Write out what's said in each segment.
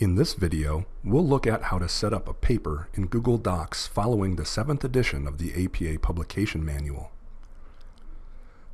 In this video, we'll look at how to set up a paper in Google Docs following the 7th edition of the APA Publication Manual.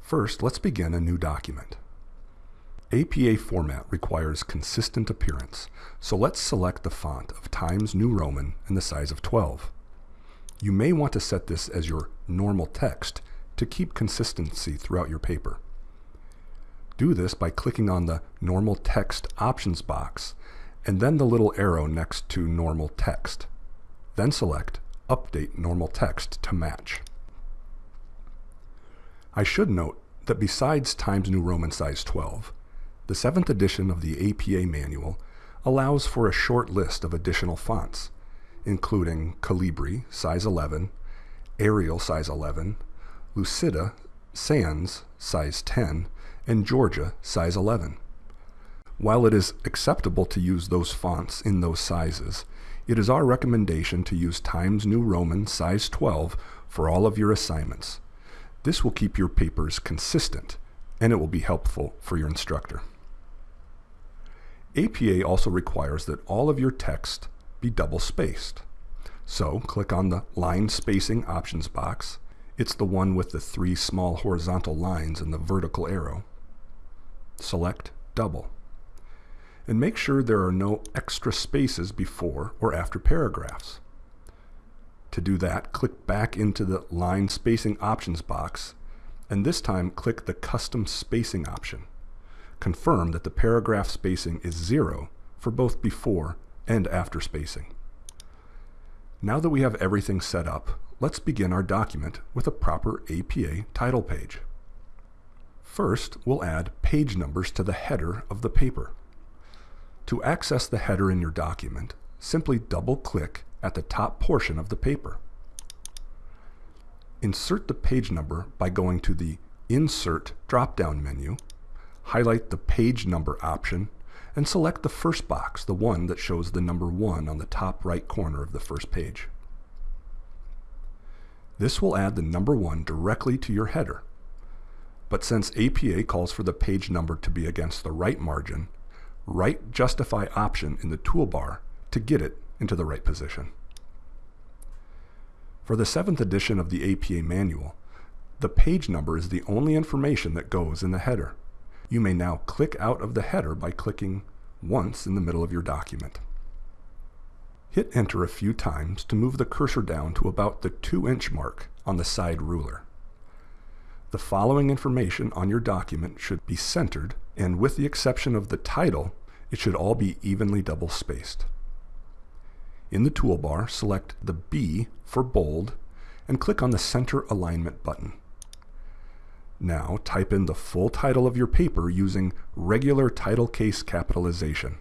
First, let's begin a new document. APA format requires consistent appearance, so let's select the font of Times New Roman and the size of 12. You may want to set this as your normal text to keep consistency throughout your paper. Do this by clicking on the Normal Text Options box and then the little arrow next to normal text. Then select Update Normal Text to match. I should note that besides Times New Roman size 12, the 7th edition of the APA manual allows for a short list of additional fonts, including Calibri size 11, Arial size 11, Lucida, Sans size 10, and Georgia size 11. While it is acceptable to use those fonts in those sizes, it is our recommendation to use Times New Roman size 12 for all of your assignments. This will keep your papers consistent, and it will be helpful for your instructor. APA also requires that all of your text be double-spaced. So click on the Line Spacing Options box. It's the one with the three small horizontal lines and the vertical arrow. Select Double and make sure there are no extra spaces before or after paragraphs. To do that, click back into the Line Spacing Options box, and this time click the Custom Spacing option. Confirm that the paragraph spacing is zero for both before and after spacing. Now that we have everything set up, let's begin our document with a proper APA title page. First, we'll add page numbers to the header of the paper. To access the header in your document, simply double-click at the top portion of the paper. Insert the page number by going to the Insert drop-down menu, highlight the Page Number option, and select the first box, the one that shows the number 1 on the top right corner of the first page. This will add the number 1 directly to your header. But since APA calls for the page number to be against the right margin, right justify option in the toolbar to get it into the right position. For the 7th edition of the APA manual, the page number is the only information that goes in the header. You may now click out of the header by clicking once in the middle of your document. Hit enter a few times to move the cursor down to about the 2-inch mark on the side ruler. The following information on your document should be centered, and with the exception of the title, it should all be evenly double-spaced. In the toolbar, select the B for bold and click on the Center Alignment button. Now type in the full title of your paper using regular title case capitalization,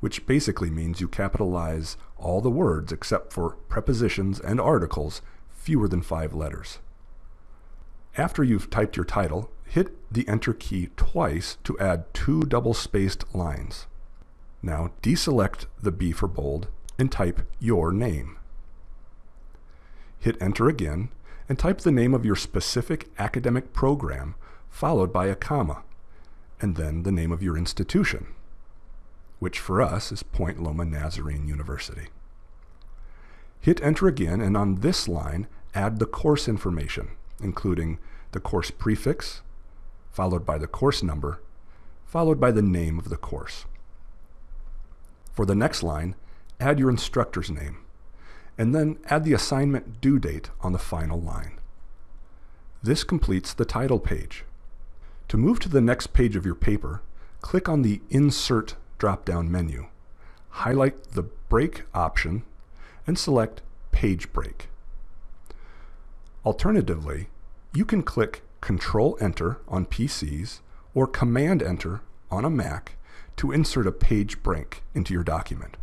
which basically means you capitalize all the words except for prepositions and articles fewer than five letters. After you've typed your title, hit the Enter key twice to add two double-spaced lines. Now deselect the B for bold and type your name. Hit Enter again and type the name of your specific academic program followed by a comma, and then the name of your institution, which for us is Point Loma Nazarene University. Hit Enter again and on this line add the course information, including the course prefix, followed by the course number, followed by the name of the course. For the next line, add your instructor's name, and then add the assignment due date on the final line. This completes the title page. To move to the next page of your paper, click on the Insert drop-down menu, highlight the Break option, and select Page Break. Alternatively, you can click Control-Enter on PCs or Command-Enter on a Mac to insert a page break into your document.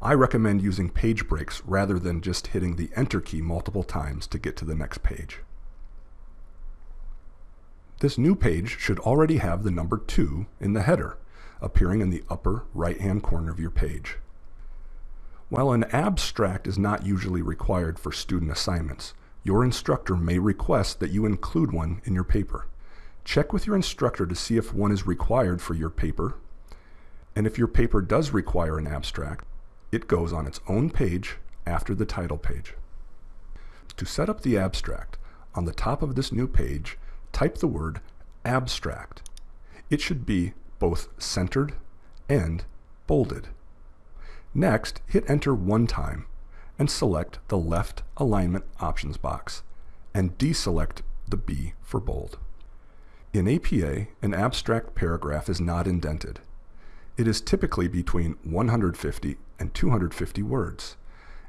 I recommend using page breaks rather than just hitting the Enter key multiple times to get to the next page. This new page should already have the number 2 in the header, appearing in the upper right-hand corner of your page. While an abstract is not usually required for student assignments, your instructor may request that you include one in your paper. Check with your instructor to see if one is required for your paper. And if your paper does require an abstract, it goes on its own page after the title page. To set up the abstract, on the top of this new page, type the word abstract. It should be both centered and bolded. Next, hit enter one time and select the left alignment options box and deselect the B for bold. In APA, an abstract paragraph is not indented. It is typically between 150 and 250 words,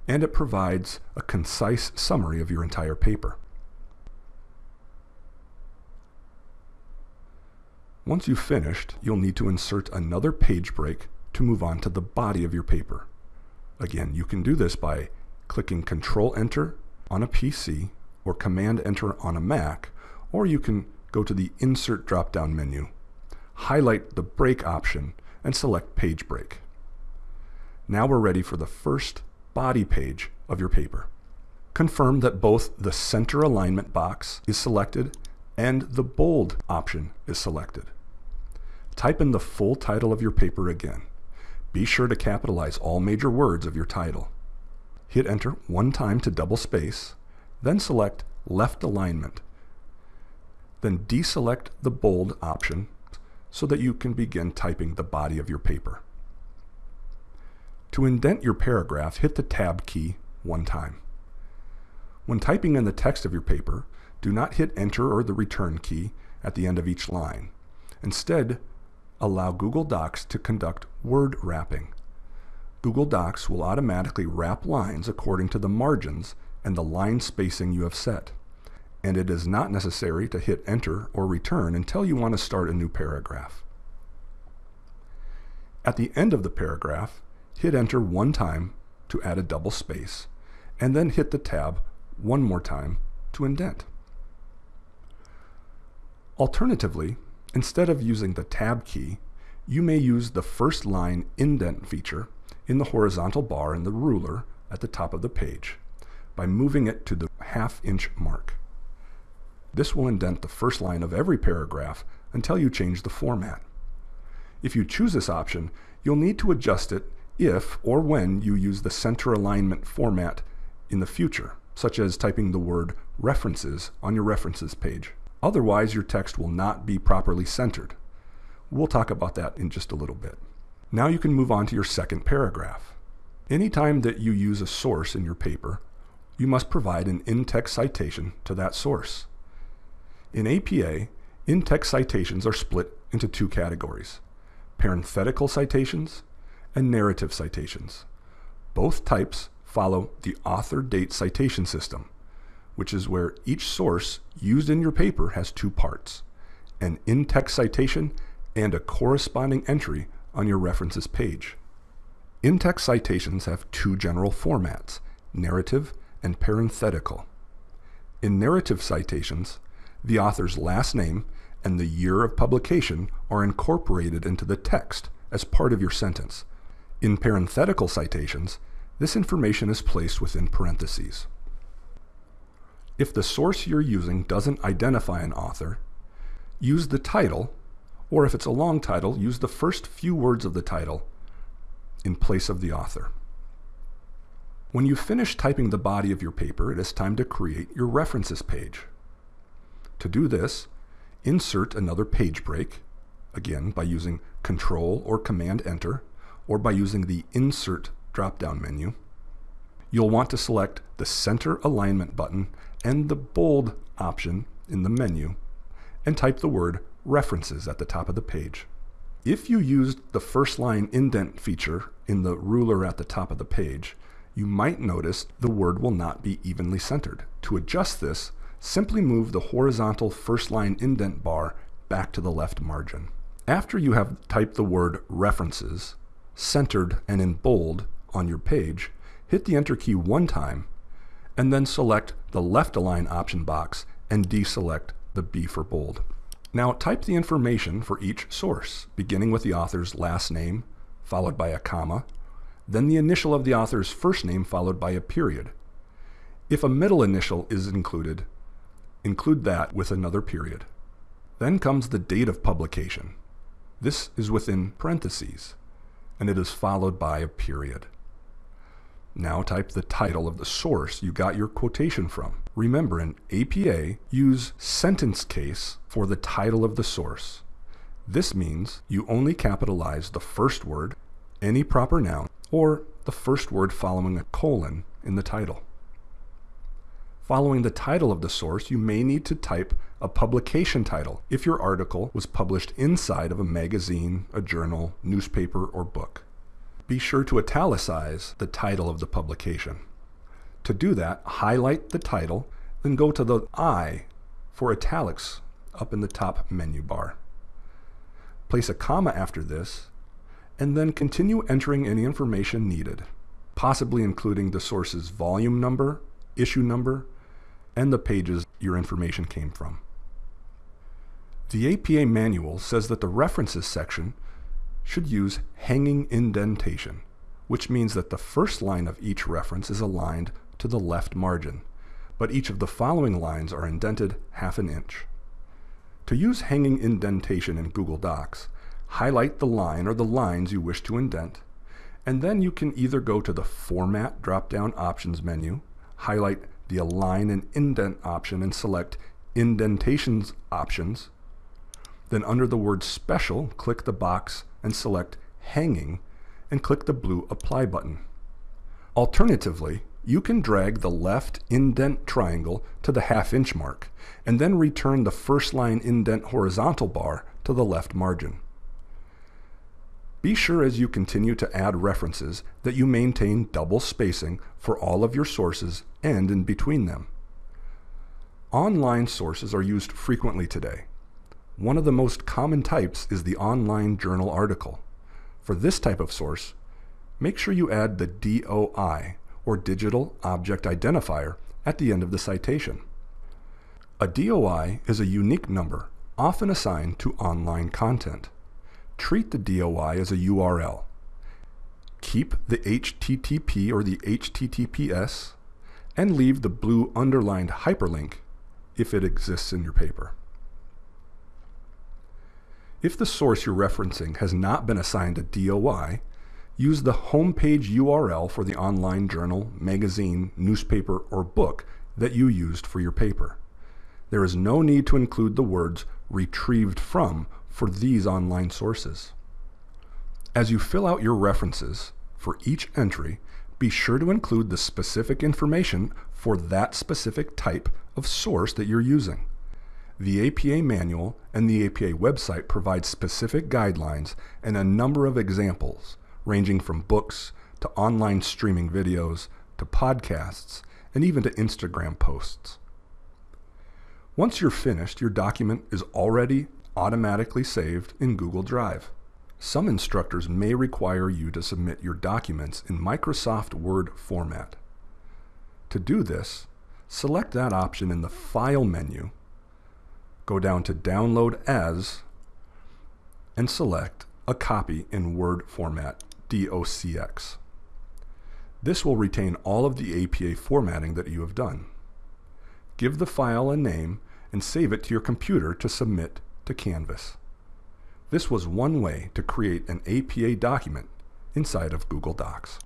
and it provides a concise summary of your entire paper. Once you've finished, you'll need to insert another page break to move on to the body of your paper. Again, you can do this by clicking Control-Enter on a PC or Command-Enter on a Mac, or you can go to the Insert drop-down menu, highlight the Break option, and select Page Break. Now we're ready for the first body page of your paper. Confirm that both the center alignment box is selected and the bold option is selected. Type in the full title of your paper again. Be sure to capitalize all major words of your title. Hit enter one time to double space, then select left alignment. Then deselect the bold option so that you can begin typing the body of your paper. To indent your paragraph, hit the Tab key one time. When typing in the text of your paper, do not hit Enter or the Return key at the end of each line. Instead, allow Google Docs to conduct word wrapping. Google Docs will automatically wrap lines according to the margins and the line spacing you have set and it is not necessary to hit enter or return until you want to start a new paragraph. At the end of the paragraph, hit enter one time to add a double space, and then hit the tab one more time to indent. Alternatively, instead of using the tab key, you may use the first line indent feature in the horizontal bar in the ruler at the top of the page by moving it to the half inch mark. This will indent the first line of every paragraph until you change the format. If you choose this option, you'll need to adjust it if or when you use the center alignment format in the future, such as typing the word references on your references page. Otherwise, your text will not be properly centered. We'll talk about that in just a little bit. Now you can move on to your second paragraph. Anytime that you use a source in your paper, you must provide an in-text citation to that source. In APA, in-text citations are split into two categories, parenthetical citations and narrative citations. Both types follow the author date citation system, which is where each source used in your paper has two parts, an in-text citation and a corresponding entry on your references page. In-text citations have two general formats, narrative and parenthetical. In narrative citations, the author's last name and the year of publication are incorporated into the text as part of your sentence. In parenthetical citations, this information is placed within parentheses. If the source you're using doesn't identify an author, use the title, or if it's a long title, use the first few words of the title in place of the author. When you finish typing the body of your paper, it is time to create your references page. To do this, insert another page break, again by using Control or Command Enter, or by using the Insert drop-down menu. You'll want to select the Center Alignment button and the Bold option in the menu, and type the word References at the top of the page. If you used the first line indent feature in the ruler at the top of the page, you might notice the word will not be evenly centered. To adjust this, simply move the horizontal first line indent bar back to the left margin. After you have typed the word references, centered and in bold on your page, hit the Enter key one time, and then select the left align option box and deselect the B for bold. Now type the information for each source, beginning with the author's last name, followed by a comma, then the initial of the author's first name followed by a period. If a middle initial is included, Include that with another period. Then comes the date of publication. This is within parentheses. and it is followed by a period. Now type the title of the source you got your quotation from. Remember, in APA, use sentence case for the title of the source. This means you only capitalize the first word, any proper noun, or the first word following a colon in the title. Following the title of the source, you may need to type a publication title if your article was published inside of a magazine, a journal, newspaper, or book be sure to italicize the title of the publication. To do that, highlight the title, then go to the I for italics up in the top menu bar. Place a comma after this, and then continue entering any information needed, possibly including the source's volume number, issue number, and the pages your information came from. The APA manual says that the references section should use hanging indentation, which means that the first line of each reference is aligned to the left margin, but each of the following lines are indented half an inch. To use hanging indentation in Google Docs, highlight the line or the lines you wish to indent, and then you can either go to the Format drop-down options menu, highlight the Align and Indent option and select Indentations options, then under the word Special, click the box and select Hanging and click the blue Apply button. Alternatively, you can drag the left indent triangle to the half inch mark and then return the first line indent horizontal bar to the left margin. Be sure as you continue to add references that you maintain double spacing for all of your sources and in between them. Online sources are used frequently today. One of the most common types is the online journal article. For this type of source, make sure you add the DOI, or Digital Object Identifier, at the end of the citation. A DOI is a unique number, often assigned to online content. Treat the DOI as a URL. Keep the HTTP or the HTTPS, and leave the blue underlined hyperlink if it exists in your paper. If the source you're referencing has not been assigned a DOI, use the homepage URL for the online journal, magazine, newspaper, or book that you used for your paper. There is no need to include the words retrieved from for these online sources. As you fill out your references for each entry, be sure to include the specific information for that specific type of source that you're using. The APA manual and the APA website provide specific guidelines and a number of examples, ranging from books to online streaming videos to podcasts and even to Instagram posts. Once you're finished, your document is already automatically saved in Google Drive. Some instructors may require you to submit your documents in Microsoft Word format. To do this, select that option in the File menu go down to Download As and select a copy in Word format, DOCX. This will retain all of the APA formatting that you have done. Give the file a name and save it to your computer to submit to Canvas. This was one way to create an APA document inside of Google Docs.